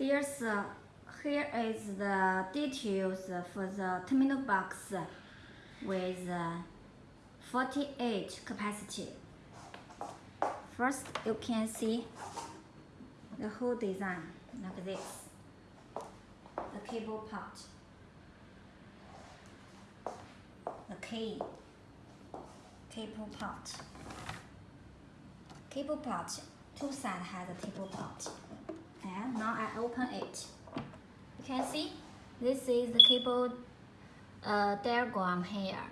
There's uh, here is the details for the terminal box with uh, 48 capacity. First, you can see the whole design like this. The cable part, the key, cable part, cable part. Two sides has a cable part. And now I open it. You can see this is the cable uh, diagram here.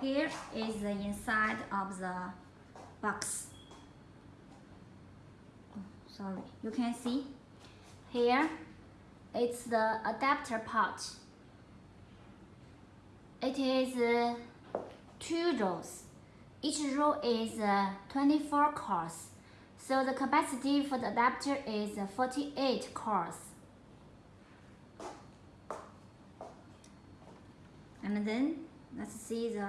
Here is the inside of the box. Oh, sorry, you can see here it's the adapter part. It is uh, two rows. Each row is uh, 24 cores. So the capacity for the adapter is uh, 48 cores. And then let's see the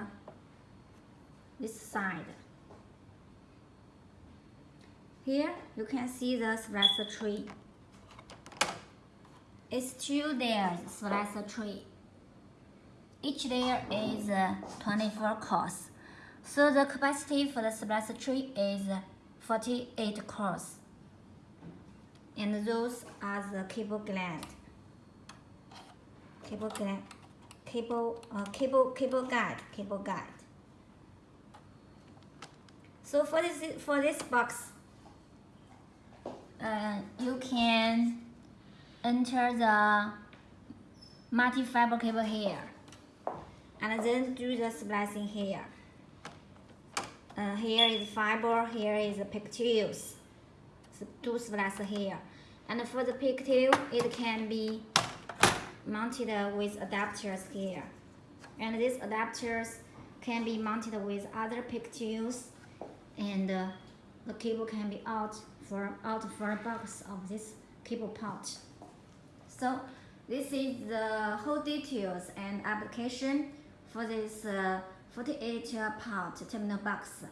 this side. Here you can see the splicer tree. It's two layers splicer tree. Each layer is uh, 24 cores. So the capacity for the splicer tree is 48 cores. And those are the cable gland. Cable gland, cable, uh, cable, cable guide, cable guide. So for this, for this box, uh, you can enter the multi-fiber cable here and then do the splicing here. Uh, here is fiber, here is pigtails. Two splice here. And for the pigtail, it can be mounted with adapters here. And these adapters can be mounted with other pigtails and uh, the cable can be out for out for a box of this cable part. So this is the whole details and application for this uh, 48 part terminal box.